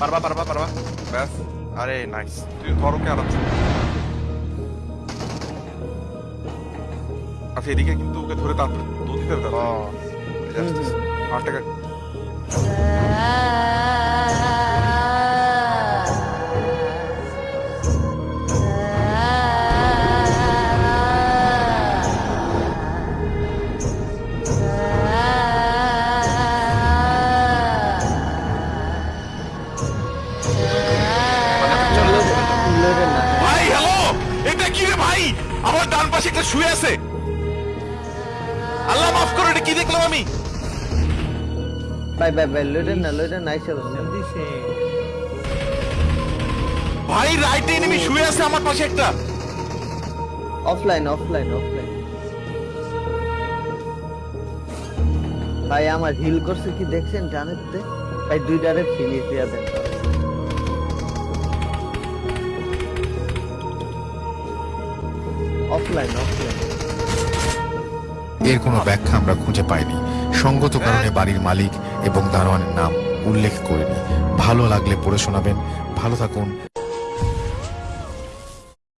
পারবা পারবা পারবা ব্যাস আরে নাইস তুই ধর ওকে আরামসে আচ্ছা এদিকে কিন্তু ওকে ধরে তাড়াতাড়ি দৌড় দিতে হবে আটটা ভাই হ্যালো? এটা কি রে ভাই? আমার ডান পাশে একটা শুয়ে আছে। আল্লাহ মাফ করো এটা কি দেখলাম আমি? ভাই ভাই ভাই লোডের না ভাই রাইটে এনিমি শুয়ে আছে আমার পাশে একটা। অফলাইন অফলাইন অফলাইন ভাই আমার হিল করছে কি দেখছেন? জানেন তে ভাই দুইটারে ফিনিশ দিয়া দেন। অফলাইন এর কোনো ব্যাখ্যা আমরা খুঁজে পাইনি। সঙ্গত কারণে বাড়ির মালিক এবং দারোয়ানের নাম উল্লেখ করিনি। ভালো লাগলে পড়ে শোনাবেন। ভালো থাকুন।